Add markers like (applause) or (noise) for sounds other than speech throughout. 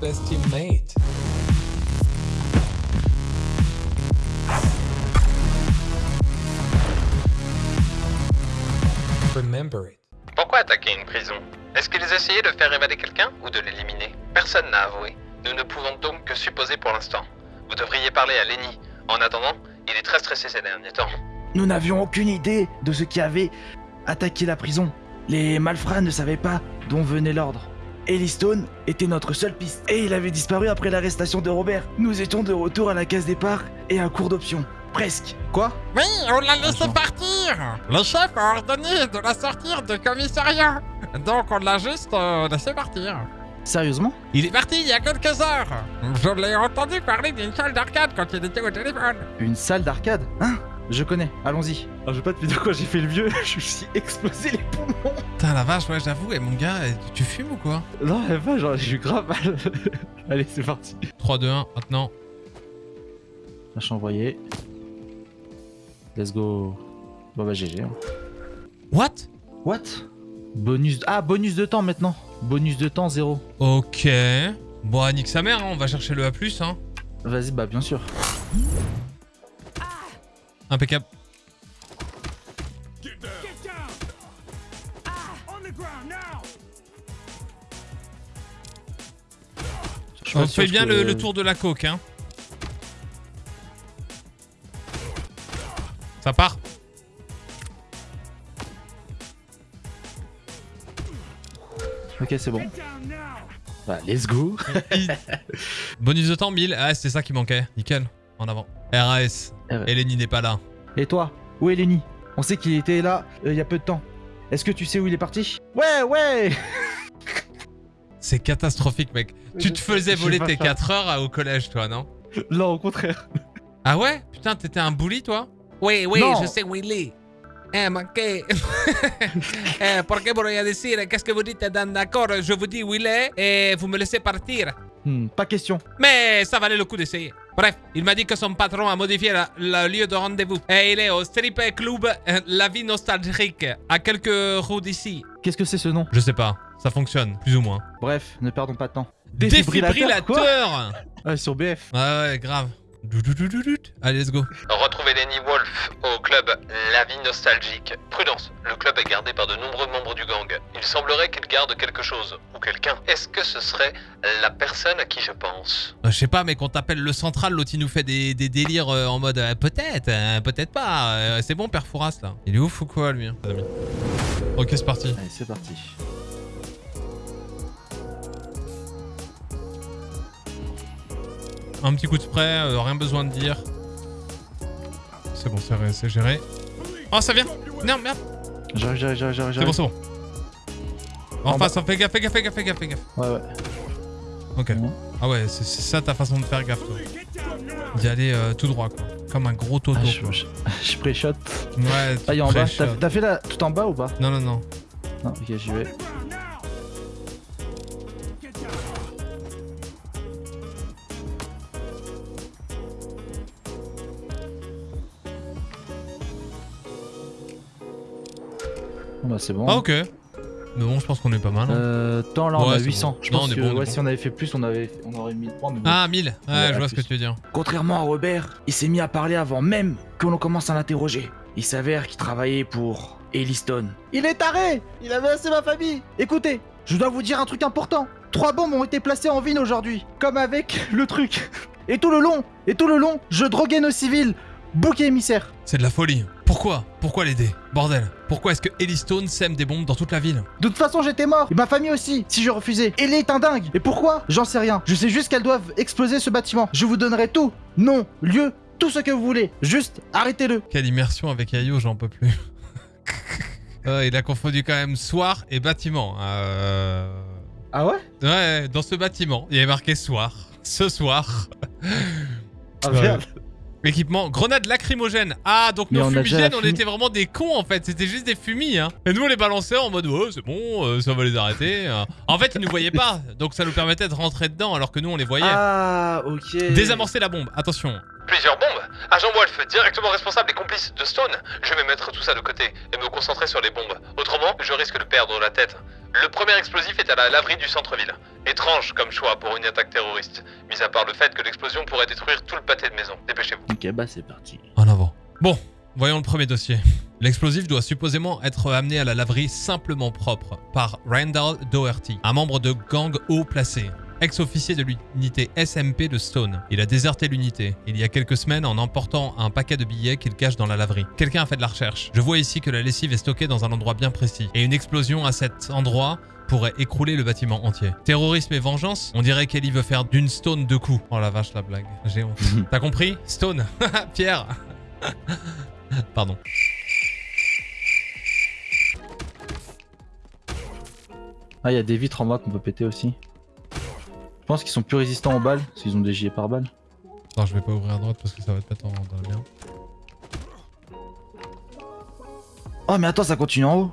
best teammate. Remember it. Pourquoi attaquer une prison? Est-ce qu'ils essayaient de faire évader quelqu'un ou de l'éliminer? Personne n'a avoué. Nous ne pouvons donc que supposer pour l'instant. Vous devriez parler à Lenny. En attendant, il est très stressé ces derniers temps. Nous n'avions aucune idée de ce qui avait attaqué la prison. Les malfrats ne savaient pas d'où venait l'ordre. Stone était notre seule piste, et il avait disparu après l'arrestation de Robert. Nous étions de retour à la case départ et à court d'options. Presque. Quoi? Oui, on l'a laissé partir Le chef a ordonné de la sortir du commissariat Donc on l'a juste euh, laissé partir. Sérieusement? Il est parti il y a quelques heures Je l'ai entendu parler d'une salle d'arcade quand il était au téléphone. Une salle d'arcade? Hein? Je connais, allons-y. Alors, je vais pas te dire quoi j'ai fait le vieux, (laughs) je me suis explosé les poumons. Putain, la vache, ouais, j'avoue, et mon gars, tu, fumes ou quoi Non, elle va, genre, j'ai eu grave mal. (laughs) Allez, c'est parti. 3, 2, 1, maintenant. Flash envoyé. Let's go. Bon bah GG. hein. What? What? Bonus... Ah, bonus de temps maintenant. Bonus de temps, zéro. Ok. Bon, nique sa mère, hein, on va chercher le A+, hein. Vas-y, bah bien sûr. Impeccable. On fait bien que- le, le tour de la coque, hein. Ça part. Ok, c'est bon. Bah, let's go. Bonus de temps, 1000. Ah, c'était ça qui manquait. Nickel. En avant. RAS. RAS. Eleni n'est pas là. Et toi? Où est Lenny On sait qu'il était là euh, il y a peu de temps. Est-ce que tu sais où il est parti? Ouais, ouais (laughs) C'est catastrophique, mec. Tu te faisais voler tes pas 4 heures à- au collège, toi, non? Non, au contraire. Ah ouais? Putain, t'étais un bully, toi? Oui, oui, Non. je sais où il est. Eh, ma que... (laughs) eh, ¿Por qué voy a decir? Qu'est-ce que vous dites dans d'accord Je vous dis où il est et vous me laissez partir. Hmm, pas question. Mais ça valait le coup d'essayer. Bref, il m'a dit que son patron a modifié la- le lieu de rendez-vous. Et il est au strip club euh, La Vie Nostalgique, à quelques rues d'ici. Qu'est-ce que c'est ce nom? Je sais pas. Ça fonctionne, plus ou moins. Bref, ne perdons pas de temps. quoi? Défibrillateur Ah, sur BF. Ouais, ouais, grave. Allez, let's go. Retrouvez Lenny Wolf au club La Vie Nostalgique. Prudence, le club est gardé par de nombreux membres du gang. Il semblerait qu'il garde quelque chose, ou quelqu'un. Est-ce que ce serait la personne à qui je pense? Euh, Je sais pas, mais qu'on t'appelle le central, l'autre il nous fait des, des délires euh, en mode euh, peut-être, euh, peut-être pas. euh, c'est bon, Père Fouras là. Il est ouf ou quoi lui hein, les amis? Ok, c'est parti. Allez, c'est parti. Un petit coup de spray, euh, rien besoin de dire. C'est bon, c'est géré. Oh, ça vient Non, merde J'arrive, j'arrive, j'arrive, j'arrive. C'est bon, c'est bon. En, En face, fais gaffe, fais gaffe, fais gaffe, fais gaffe, fais gaffe. Ouais, ouais. Ok. Ah ouais, c'est ça ta façon de faire gaffe, toi. D'y aller euh, tout droit, quoi. Comme un gros toto, Ah, je, quoi. (laughs) je, je pré-shot. Ouais, Ah, il est en bas. t'as fait là tout en bas ou pas? Non, non, non. Non, ok, j'y vais. Bah, c'est bon. Ah, ok. Mais bon, je pense qu'on est pas mal. hein. Euh, temps là, on Ouais, a c'est 800. bon. Je Non, pense on est que bon, on est ouais, bon. si on avait fait plus, on, avait, on aurait mis 1000 points. Mais bon. Ah, 1000 Ouais, Ouais, je vois ce que tu veux dire. Contrairement à Robert, il s'est mis à parler avant même que l'on commence à l'interroger. Il s'avère qu'il travaillait pour Stone. Il est taré Il a menacé ma famille Écoutez, je dois vous dire un truc important. Trois bombes ont été placées en ville aujourd'hui, comme avec le truc. Et tout le long, et tout le long, je droguais nos civils. Bouc émissaire. C'est de la folie. Pourquoi? Pourquoi l'aider Bordel. Pourquoi est-ce que Stone sème des bombes dans toute la ville? De toute façon, j'étais mort. Et ma famille aussi, si je refusais. Elle est un dingue. Et pourquoi? J'en sais rien. Je sais juste qu'elles doivent exploser ce bâtiment. Je vous donnerai tout. Nom, lieu, tout ce que vous voulez. Juste, arrêtez-le. Quelle immersion avec Ayo, j'en peux plus. (laughs) Euh, il a confondu quand même soir et bâtiment. Euh... Ah ouais? Ouais, dans ce bâtiment, il y avait marqué soir. Ce soir. Ah merde. Équipement, grenade lacrymogène. Ah, donc Mais nos on fumigènes, on était vraiment des cons en fait. C'était juste des fumis. Hein. Et nous, on les balançait en mode, ouais, c'est bon, euh, ça va les arrêter. euh. En fait, ils nous voyaient pas. Donc ça nous permettait de rentrer dedans alors que nous, on les voyait. Ah, ok. Désamorcer la bombe, attention. Plusieurs bombes Agent Wolf, directement responsable et complice de Stone Je vais mettre tout ça de côté et me concentrer sur les bombes. Autrement, je risque de perdre la tête. Le premier explosif est à la laverie du centre-ville. Étrange comme choix pour une attaque terroriste, mis à part le fait que l'explosion pourrait détruire tout le pâté de maison. Dépêchez-vous. Ok, bah c'est parti. En avant. Bon, voyons le premier dossier. L'explosif doit supposément être amené à la laverie simplement propre par Randall Doherty, un membre de gang haut placé, ex-officier de l'unité SMP de Stone. Il a déserté l'unité il y a quelques semaines en emportant un paquet de billets qu'il cache dans la laverie. Quelqu'un a fait de la recherche. Je vois ici que la lessive est stockée dans un endroit bien précis et une explosion à cet endroit pourrait écrouler le bâtiment entier. Terrorisme et vengeance? On dirait qu'Ellie veut faire d'une Stone deux coups. Oh la vache la blague, j'ai honte. (laughs) T'as compris? Stone (laughs) Pierre Pardon. Ah, il y a des vitres en bas qu'on peut péter aussi. Je pense qu'ils sont plus résistants aux balles, parce qu'ils ont des gilets par balles. Non, je vais pas ouvrir à droite parce que ça va te mettre en, dans. Oh, mais attends, ça continue en haut.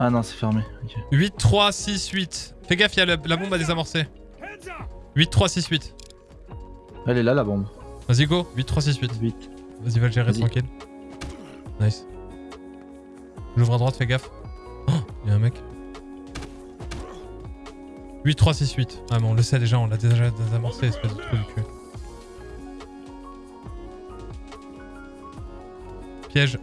Ah non, c'est fermé. ok. 8, 3, 6, 8. Fais gaffe, il y a la, la bombe à désamorcer. 8, 3, 6, 8. Elle est là, la bombe. Vas-y, go. 8, 3, 6, 8. Vite. Vas-y, va le gérer tranquille. Nice. J'ouvre à droite, fais gaffe. Oh, il y a un mec. 8, 3, 6, 8. Ah, mais on le sait déjà, on l'a déjà désamorcé, espèce de trou du cul. Piège.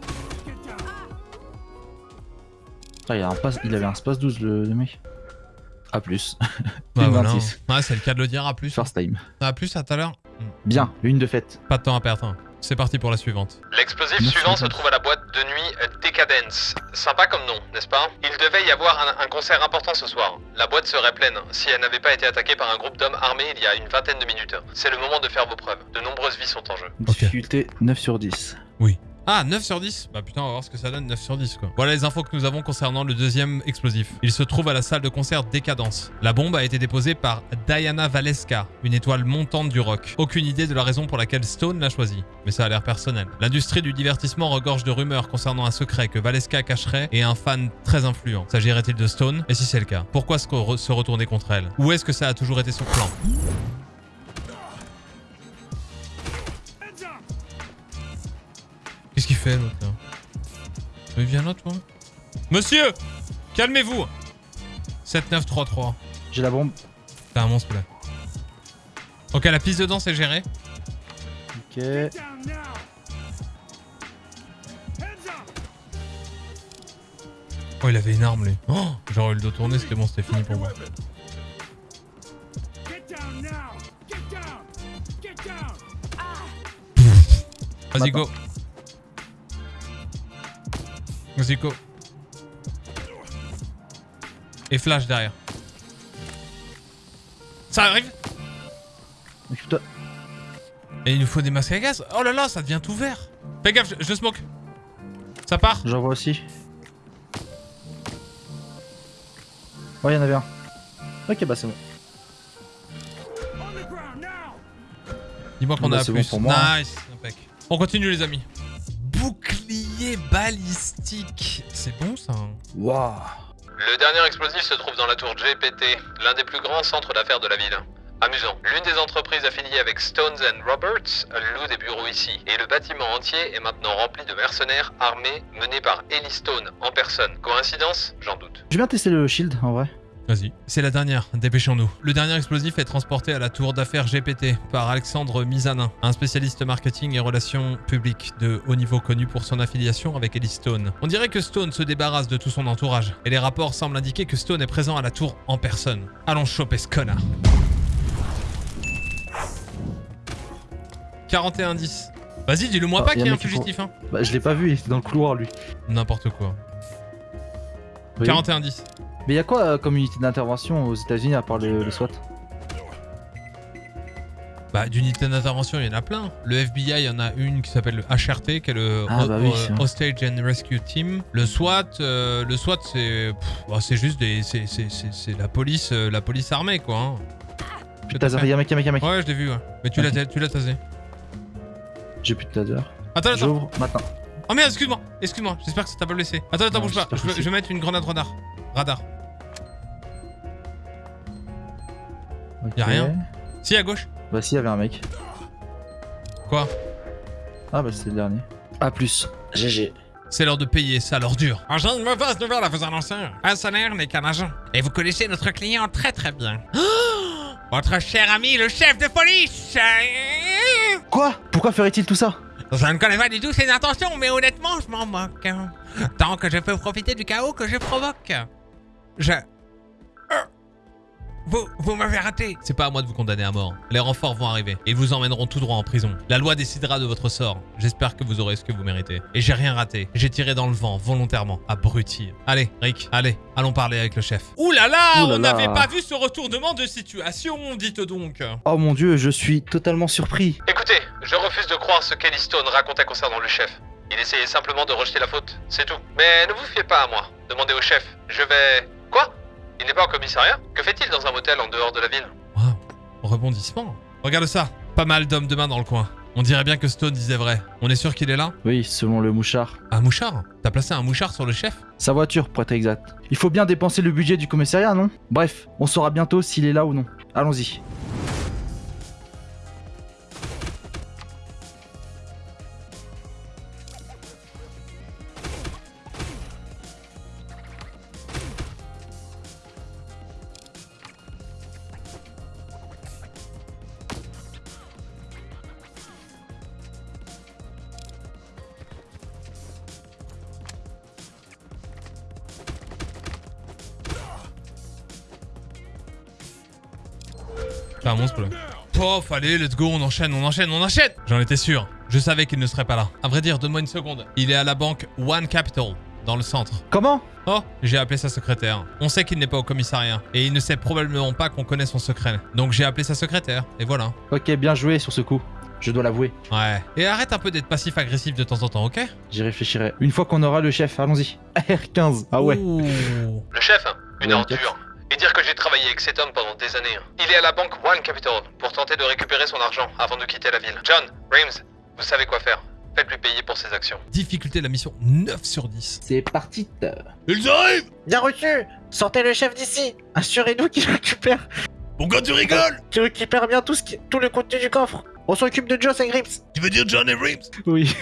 Ah, il, y a un passe... il avait un space 12, le, le mec. A plus. (laughs) Bah, Une voilà. 26. Ouais, c'est le cas de le dire. À plus. First time. À plus, à tout à l'heure. Bien, une de fête. Pas de temps à perdre. C'est parti pour la suivante. L'explosif suivant se trouve à la boîte de nuit Decadence. Sympa comme nom, n'est-ce pas? Il devait y avoir un, un concert important ce soir. La boîte serait pleine si elle n'avait pas été attaquée par un groupe d'hommes armés il y a une vingtaine de minutes. C'est le moment de faire vos preuves. De nombreuses vies sont en jeu. Difficulté 9 sur 10. Ah, 9 sur 10 Bah putain, on va voir ce que ça donne, 9 sur 10 quoi. Voilà les infos que nous avons concernant le deuxième explosif. Il se trouve à la salle de concert Décadence. La bombe a été déposée par Diana Valeska, une étoile montante du rock. Aucune idée de la raison pour laquelle Stone l'a choisie, mais ça a l'air personnel. L'industrie du divertissement regorge de rumeurs concernant un secret que Valeska cacherait et un fan très influent. S'agirait-il de Stone? Et si c'est le cas, pourquoi se re- se retourner contre elle? Ou est-ce que ça a toujours été son plan? Qu'il fait l'autre là Mais viens là toi Monsieur Calmez-vous 7933. J'ai la bombe. T'es un monstre là. Ok, la piste de danse est gérée. Ok. Oh, il avait une arme lui. Oh, J'aurais eu le dos tourné, c'était bon, c'était fini pour moi. Vas-y, go. Vas-y, go. Et flash derrière. Ça arrive. Et il nous faut des masques à gaz. Oh là là, ça devient tout vert. Fais gaffe, je, je smoke. Ça part J'en vois aussi. Ouais, il y en avait un. Ok, bah c'est bon. Dis-moi qu'on Bah, a bon plus. pour moi, hein. nice. On continue les amis. Bouclier balistique. C'est bon ça. hein. Waouh. Le dernier explosif se trouve dans la tour GPT, l'un des plus grands centres d'affaires de la ville. Amusant. L'une des entreprises affiliées avec Stones and Roberts loue des bureaux ici, et le bâtiment entier est maintenant rempli de mercenaires armés menés par Ellie Stone en personne. Coïncidence? J'en doute. Je viens tester le shield en vrai. Vas-y. C'est la dernière, dépêchons-nous. Le dernier explosif est transporté à la tour d'affaires GPT par Alexandre Mizanin, un spécialiste marketing et relations publiques de haut niveau connu pour son affiliation avec Ellie Stone. On dirait que Stone se débarrasse de tout son entourage, et les rapports semblent indiquer que Stone est présent à la tour en personne. Allons choper ce connard. 41-10. Vas-y, dis-le moi Ah, pas qu'il y a un fugitif, hein. Bah, je l'ai pas vu, il était dans le couloir lui. N'importe quoi. Oui. 41-10. Mais y a quoi euh, comme unité d'intervention aux États-Unis à part le, le SWAT? Bah, d'unités d'intervention, il y en a plein. Le FBI, il y en a une qui s'appelle le HRT, qui est le Ah, bah oui, vrai. Hostage and Rescue Team. Le SWAT, euh, le SWAT, c'est, bah, c'est juste des, c'est, la police, euh, la police armée, quoi. hein. À taser, y'a un mec, y'a un mec, y'a un mec. Ouais, je l'ai vu. Ouais. Mais tu l'as, tu l'as tasé. J'ai plus de taser. Attends, attends. J'ouvre maintenant. Oh merde, excuse-moi, excuse-moi. J'espère que ça t'a pas blessé. Attends, attends, Non, bouge pas. Je je vais mettre une grenade radar. Radar. Ok. Y a rien. Si à gauche. Bah si, y'avait un mec. Quoi Ah bah c'était le dernier. A plus. GG. C'est l'heure de payer ça l'ordure. Ah, J'ai une mauvaise nouvelle à vous annoncer. Un salaire n'est qu'un agent. Et vous connaissez notre client très très bien. (gasps) Votre cher ami, le chef de police Quoi? Pourquoi ferait-il tout ça? Je ne connais pas du tout ses intentions, mais honnêtement, je m'en moque. Tant que je peux profiter du chaos que je provoque. Je... Euh, Vous, vous m'avez raté. C'est pas à moi de vous condamner à mort. Les renforts vont arriver et ils vous emmèneront tout droit en prison. La loi décidera de votre sort. J'espère que vous aurez ce que vous méritez. Et j'ai rien raté. J'ai tiré dans le vent, volontairement. Abruti. Allez, Rick, allez, allons parler avec le chef. Ouh là là, Ouh là on n'avait pas vu ce retournement de situation, dites donc. Oh mon dieu, je suis totalement surpris. Écoutez, je refuse de croire ce qu'Ellie Stone racontait concernant le chef. Il essayait simplement de rejeter la faute, c'est tout. Mais ne vous fiez pas à moi. Demandez au chef. Je vais... Quoi? Il n'est pas au commissariat? Que fait-il dans un motel en dehors de la ville? Waouh, rebondissement. Regarde ça, pas mal d'hommes de main dans le coin. On dirait bien que Stone disait vrai. On est sûr qu'il est là? Oui, selon le mouchard. Un mouchard? T'as placé un mouchard sur le chef? Sa voiture, pour être exact. Il faut bien dépenser le budget du commissariat, non? Bref, on saura bientôt s'il est là ou non. Allons-y. T'es un monstre, là. Pof, allez, let's go, on enchaîne, on enchaîne, on enchaîne J'en étais sûr. Je savais qu'il ne serait pas là. À vrai dire, donne-moi une seconde. Il est à la banque One Capital, dans le centre. Comment? Oh, j'ai appelé sa secrétaire. On sait qu'il n'est pas au commissariat. Et il ne sait probablement pas qu'on connaît son secret. Donc j'ai appelé sa secrétaire. Et voilà. Ok, bien joué sur ce coup. Je dois l'avouer. Ouais. Et arrête un peu d'être passif-agressif de temps en temps, ok? J'y réfléchirai. Une fois qu'on aura le chef, allons-y. (laughs) R15. Ah ouais. Ouh. Le chef hein Une Ouais, ordure. Et dire que j'ai travaillé avec cet homme pendant des années. hein. Il est à la banque One Capital pour tenter de récupérer son argent avant de quitter la ville. John, Reams, vous savez quoi faire. Faites-lui payer pour ses actions. Difficulté de la mission 9 sur 10. C'est parti. Ils arrivent Bien reçu Sortez le chef d'ici Assurez-nous qu'il récupère Pourquoi tu rigoles qu'il récupère bien tout, ce qui... tout le contenu du coffre On s'occupe de Joss et Grips Tu veux dire John et Reeves Oui.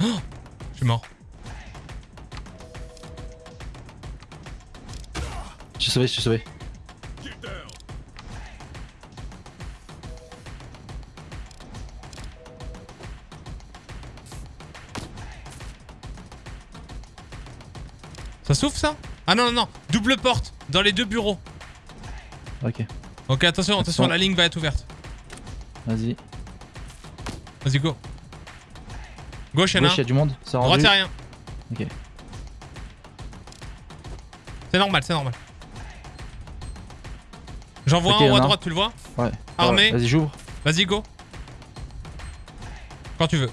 (gasps) Je suis mort. Je suis sauvé, je suis sauvé. Ça s'ouvre ça? Ah non, non, non. Double porte dans les deux bureaux. Ok, Ok, attention, attention, la ligne va être ouverte. vas-y. Vas-y, go. Gauche, y'en a Gauche, il y a du monde. Ça Droite, y'a rien. Ok. C'est normal, c'est normal. J'en vois un en haut à droite, tu le vois Ouais. Armé. Ouais, Vas-y, j'ouvre. Vas-y, go. Quand tu veux.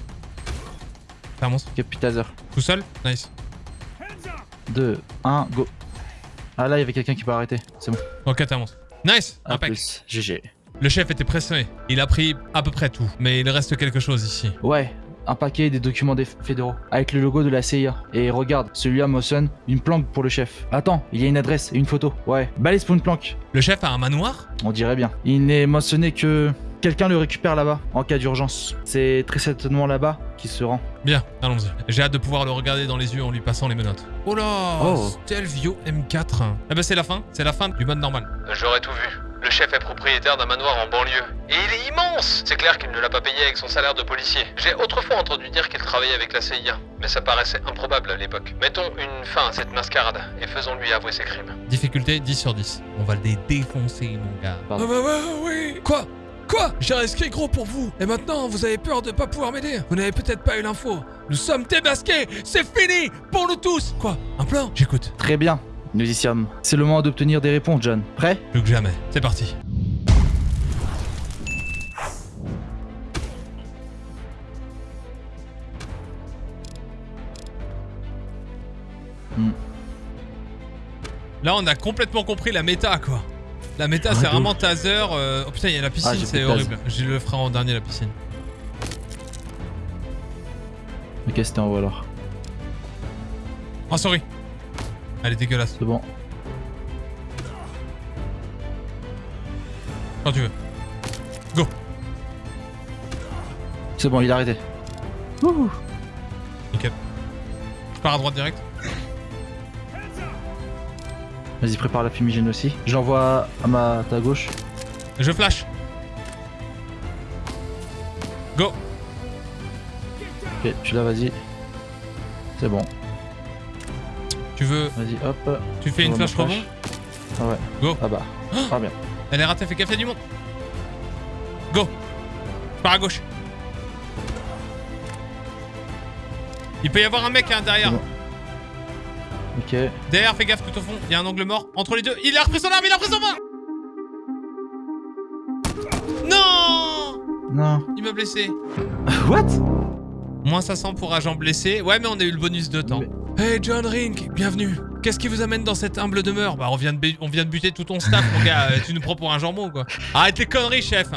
T'es un monstre. Taser. Tout seul Nice. 2, 1, go. Ah là, il y avait quelqu'un qui peut arrêter. C'est bon. Ok, t'es un monstre. Nice Un Impec. plus. GG. Le chef était pressé. Il a pris à peu près tout. Mais il reste quelque chose ici. Ouais, un paquet des documents des fédéraux avec le logo de la CIA. Et regarde, celui-là mentionne une planque pour le chef. Attends, il y a une adresse et une photo. Ouais, balise pour une planque. Le chef a un manoir? On dirait bien. Il n'est mentionné que quelqu'un le récupère là-bas en cas d'urgence. C'est très certainement là-bas qu'il se rend. Bien, allons-y. J'ai hâte de pouvoir le regarder dans les yeux en lui passant les menottes. Oh là Oh. Stelvio M4. Eh ben c'est la fin. C'est la fin du mode normal. J'aurais tout vu. Le chef est propriétaire d'un manoir en banlieue. Et il est immense C'est clair qu'il ne l'a pas payé avec son salaire de policier. J'ai autrefois entendu dire qu'il travaillait avec la CIA, mais ça paraissait improbable à l'époque. Mettons une fin à cette mascarade et faisons-lui avouer ses crimes. Difficulté 10 sur 10. On va les défoncer, mon gars. Ah bah ouais, oui. Quoi? Quoi? J'ai risqué gros pour vous. Et maintenant, vous avez peur de pas pouvoir m'aider. Vous n'avez peut-être pas eu l'info. Nous sommes démasqués. C'est fini pour nous tous. Quoi? Un plan? J'écoute. Très bien, nous y sommes. C'est le moment d'obtenir des réponses, John. Prêt? Plus que jamais. C'est parti. Hmm. Là, on a complètement compris la méta, quoi. La méta, Ouais, c'est vraiment taser. euh, Oh putain, il y a la piscine, Ah, c'est horrible. Je le ferai en dernier, la piscine. Ok, c'était en haut alors. Oh, sorry. Elle est dégueulasse. C'est bon. Quand tu veux. Go. C'est bon, il a arrêté. Ouh. Je pars à droite direct. Vas-y, prépare la fumigène aussi. J'envoie à ma ta gauche. Je flash. Go Ok, tu l'as, vas-y. C'est bon. Tu veux... Vas-y, hop. Tu fais une flash rebond Ah ouais. Go. Ah bah. Ah bien. Elle est ratée, fais café du monde. Go Je pars à gauche. Il peut y avoir un mec hein, derrière. Bon. Ok. Derrière, fais gaffe tout au fond. Il y a un angle mort. Entre les deux. Il a repris son arme, il a repris son arme Non Non. Il m'a blessé. What? Moins 500 pour agent blessé. Ouais, mais on a eu le bonus de temps. Hey John Rink, bienvenue. Qu'est-ce qui vous amène dans cette humble demeure Bah, on vient, de bu- on vient de buter tout ton staff, mon gars. Euh, Tu nous prends pour un jambon, quoi. Arrête les conneries, chef.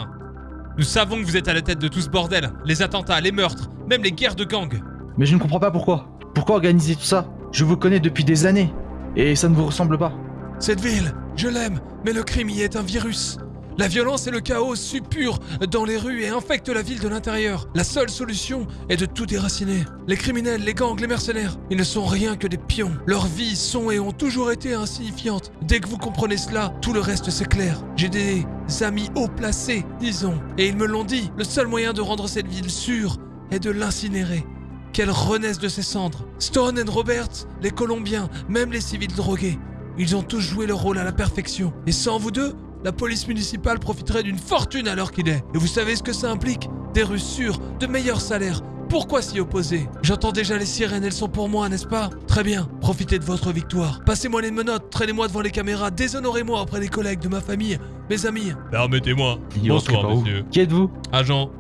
Nous savons que vous êtes à la tête de tout ce bordel. Les attentats, les meurtres, même les guerres de gang. Mais je ne comprends pas pourquoi. Pourquoi organiser tout ça Je vous connais depuis des années. Et ça ne vous ressemble pas. Cette ville, je l'aime, mais le crime y est un virus. La violence et le chaos suppurent dans les rues et infectent la ville de l'intérieur. La seule solution est de tout déraciner. Les criminels, les gangs, les mercenaires, ils ne sont rien que des pions. Leurs vies sont et ont toujours été insignifiantes. Dès que vous comprenez cela, tout le reste s'éclaire. J'ai des amis haut placés, disons, et ils me l'ont dit. Le seul moyen de rendre cette ville sûre est de l'incinérer. Qu'elle renaisse de ses cendres. Stone et Roberts, les Colombiens, même les civils drogués. Ils ont tous joué leur rôle à la perfection. Et sans vous deux, la police municipale profiterait d'une fortune à l'heure qu'il est. Et vous savez ce que ça implique? Des rues sûres, de meilleurs salaires. Pourquoi s'y opposer? J'entends déjà les sirènes, elles sont pour moi, n'est-ce pas? Très bien, profitez de votre victoire. Passez-moi les menottes, traînez-moi devant les caméras, déshonorez-moi auprès des collègues de ma famille, mes amis. Permettez-moi. Bonsoir, messieurs. Qui êtes-vous? Agent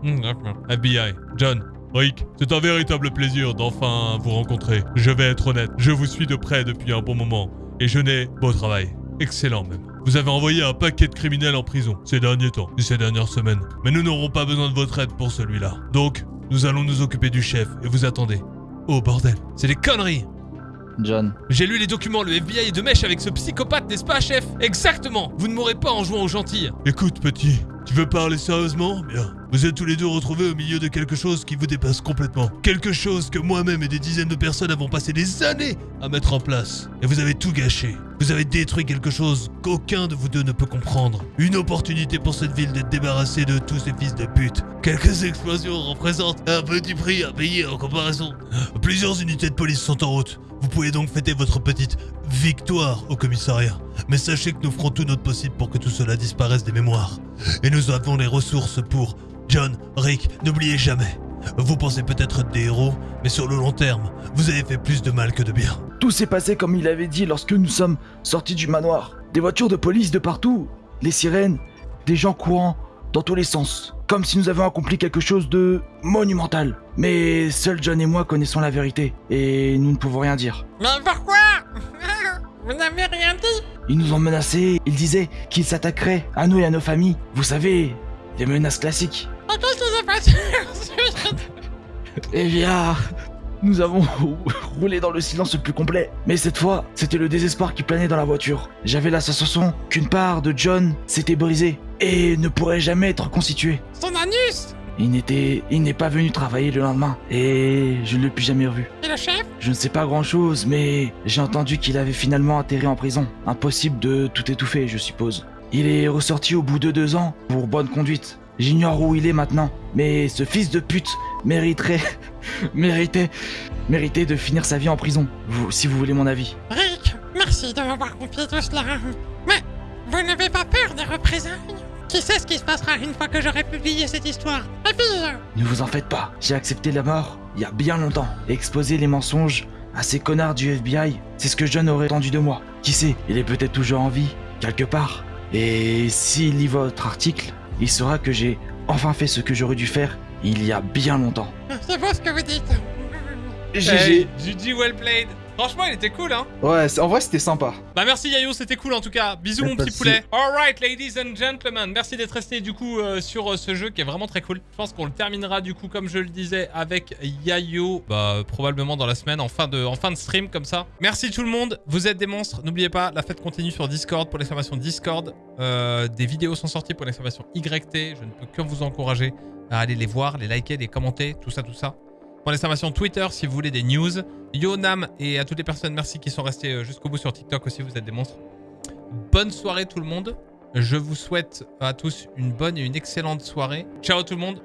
FBI, John, Rick, c'est un véritable plaisir d'enfin vous rencontrer. Je vais être honnête, je vous suis de près depuis un bon moment, et je n'ai beau travail. Excellent même. Vous avez envoyé un paquet de criminels en prison ces derniers temps, et ces dernières semaines. Mais nous n'aurons pas besoin de votre aide pour celui-là. Donc, nous allons nous occuper du chef, et vous attendez. Oh bordel, c'est des conneries John. J'ai lu les documents, le FBI est de mèche avec ce psychopathe, n'est-ce pas, chef? Exactement Vous ne m'aurez pas en jouant au gentil. Écoute, petit, tu veux parler sérieusement? Bien. Vous êtes tous les deux retrouvés au milieu de quelque chose qui vous dépasse complètement. Quelque chose que moi-même et des dizaines de personnes avons passé des années à mettre en place. Et vous avez tout gâché. Vous avez détruit quelque chose qu'aucun de vous deux ne peut comprendre. Une opportunité pour cette ville d'être débarrassée de tous ces fils de pute. Quelques explosions représentent un petit prix à payer en comparaison. Plusieurs unités de police sont en route. Vous pouvez donc fêter votre petite victoire au commissariat. Mais sachez que nous ferons tout notre possible pour que tout cela disparaisse des mémoires. Et nous avons les ressources pour... John, Rick, n'oubliez jamais. Vous pensez peut-être être des héros, mais sur le long terme, vous avez fait plus de mal que de bien. Tout s'est passé comme il avait dit lorsque nous sommes sortis du manoir. Des voitures de police de partout, les sirènes, des gens courant dans tous les sens. Comme si nous avions accompli quelque chose de monumental. Mais seuls John et moi connaissons la vérité, et nous ne pouvons rien dire. Mais pourquoi? (laughs) Vous n'avez rien dit? Ils nous ont menacés, ils disaient qu'ils s'attaqueraient à nous et à nos familles. Vous savez, les menaces classiques. (laughs) Eh bien, nous avons (laughs) roulé dans le silence le plus complet. Mais cette fois, c'était le désespoir qui planait dans la voiture. J'avais la sensation qu'une part de John s'était brisée et ne pourrait jamais être constituée. Son anus Il n'était, il n'est pas venu travailler le lendemain et je ne l'ai plus jamais revu. Et le chef? Je ne sais pas grand chose, mais j'ai entendu qu'il avait finalement atterri en prison. Impossible de tout étouffer, je suppose. Il est ressorti au bout de deux ans pour bonne conduite. J'ignore où il est maintenant, mais ce fils de pute mériterait, (laughs) méritait, méritait de finir sa vie en prison. Vous, si vous voulez mon avis. Rick, merci de m'avoir confié tout cela. Mais vous n'avez pas peur des représailles? Qui sait ce qui se passera une fois que j'aurai publié cette histoire? Et puis, euh, Ne vous en faites pas. J'ai accepté la mort il y a bien longtemps. Exposer les mensonges à ces connards du FBI, c'est ce que John aurait attendu de moi. Qui sait, il est peut-être toujours en vie, quelque part. Et s'il lit votre article, il saura que j'ai enfin fait ce que j'aurais dû faire il y a bien longtemps. c'est beau ce que vous dites. GG. GG well played Franchement, il était cool, hein Ouais, en vrai, c'était sympa. Bah merci Yayo, c'était cool en tout cas. Bisous mon petit poulet. Alright ladies and gentlemen, merci d'être restés du coup euh, sur euh, ce jeu qui est vraiment très cool. Je pense qu'on le terminera du coup comme je le disais avec Yayo, bah euh, probablement dans la semaine en fin de en fin de stream comme ça. Merci tout le monde, vous êtes des monstres. N'oubliez pas, la fête continue sur Discord pour l'exclamation Discord. Euh, des vidéos sont sorties pour l'exclamation YT. Je ne peux que vous encourager à aller les voir, les liker, les commenter, tout ça, tout ça. Pour l'exclamation Twitter si vous voulez des news. Yo Nam et à toutes les personnes, merci qui sont restés euh, jusqu'au bout sur TikTok aussi, vous êtes des monstres. Bonne soirée tout le monde. Je vous souhaite à tous une bonne et une excellente soirée. Ciao tout le monde.